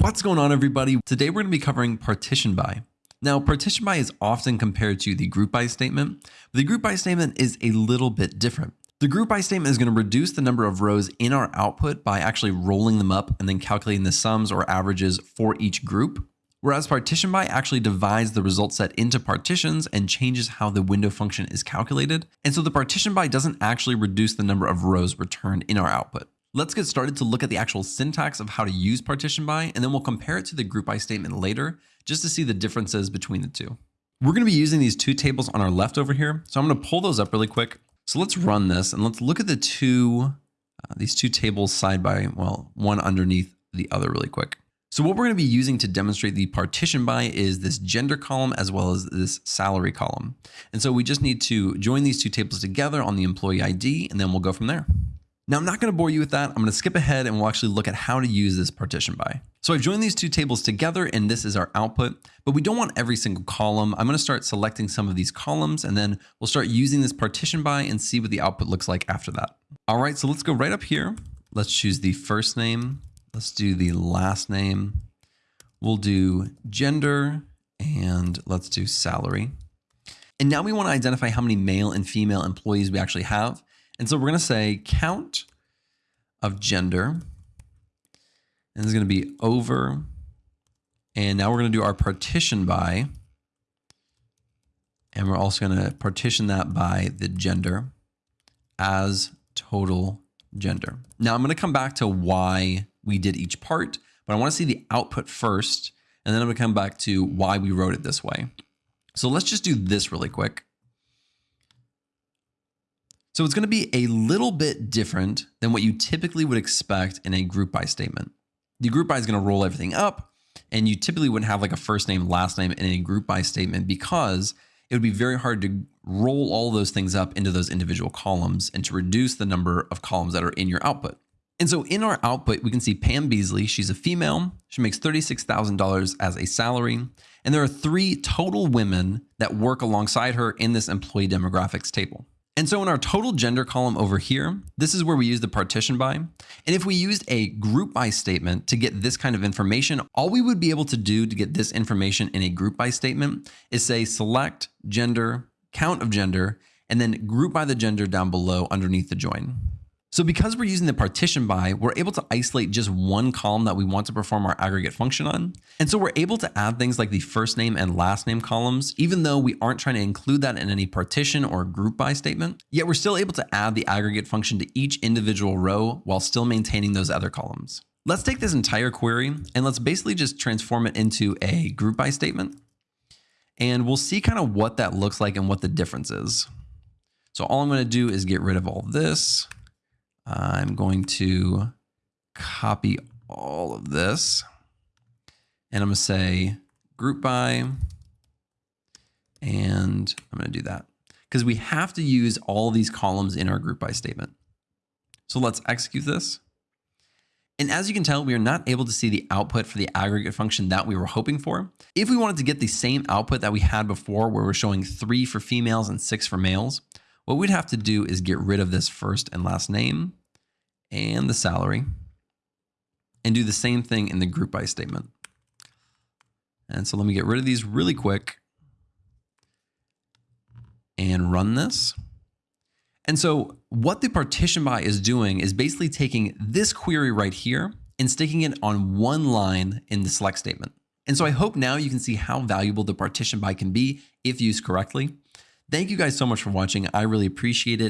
What's going on everybody? Today we're going to be covering partition by. Now partition by is often compared to the group by statement, but the group by statement is a little bit different. The group by statement is going to reduce the number of rows in our output by actually rolling them up and then calculating the sums or averages for each group. Whereas partition by actually divides the result set into partitions and changes how the window function is calculated. And so the partition by doesn't actually reduce the number of rows returned in our output. Let's get started to look at the actual syntax of how to use partition by, and then we'll compare it to the group by statement later, just to see the differences between the two. We're going to be using these two tables on our left over here. So I'm going to pull those up really quick. So let's run this and let's look at the two, uh, these two tables side by, well, one underneath the other really quick. So what we're going to be using to demonstrate the partition by is this gender column as well as this salary column. And so we just need to join these two tables together on the employee ID, and then we'll go from there. Now I'm not going to bore you with that. I'm going to skip ahead and we'll actually look at how to use this partition by. So I've joined these two tables together and this is our output, but we don't want every single column. I'm going to start selecting some of these columns and then we'll start using this partition by and see what the output looks like after that. All right, so let's go right up here. Let's choose the first name. Let's do the last name. We'll do gender and let's do salary. And now we want to identify how many male and female employees we actually have. And so we're going to say count of gender. And it's going to be over. And now we're going to do our partition by. And we're also going to partition that by the gender as total gender. Now I'm going to come back to why we did each part, but I want to see the output first. And then I'm going to come back to why we wrote it this way. So let's just do this really quick. So it's going to be a little bit different than what you typically would expect in a group by statement. The group by is going to roll everything up and you typically wouldn't have like a first name, last name in a group by statement because it would be very hard to roll all those things up into those individual columns and to reduce the number of columns that are in your output. And so in our output, we can see Pam Beasley. She's a female. She makes $36,000 as a salary. And there are three total women that work alongside her in this employee demographics table. And so in our total gender column over here, this is where we use the partition by. And if we used a group by statement to get this kind of information, all we would be able to do to get this information in a group by statement is say select gender, count of gender, and then group by the gender down below underneath the join. So because we're using the partition by, we're able to isolate just one column that we want to perform our aggregate function on. And so we're able to add things like the first name and last name columns, even though we aren't trying to include that in any partition or group by statement, yet we're still able to add the aggregate function to each individual row while still maintaining those other columns. Let's take this entire query and let's basically just transform it into a group by statement. And we'll see kind of what that looks like and what the difference is. So all I'm going to do is get rid of all this I'm going to copy all of this and I'm going to say group by, and I'm going to do that because we have to use all these columns in our group by statement. So let's execute this. And as you can tell, we are not able to see the output for the aggregate function that we were hoping for. If we wanted to get the same output that we had before, where we're showing three for females and six for males, what we'd have to do is get rid of this first and last name and the salary and do the same thing in the group by statement. And so let me get rid of these really quick and run this. And so what the partition by is doing is basically taking this query right here and sticking it on one line in the select statement. And so I hope now you can see how valuable the partition by can be if used correctly. Thank you guys so much for watching. I really appreciate it.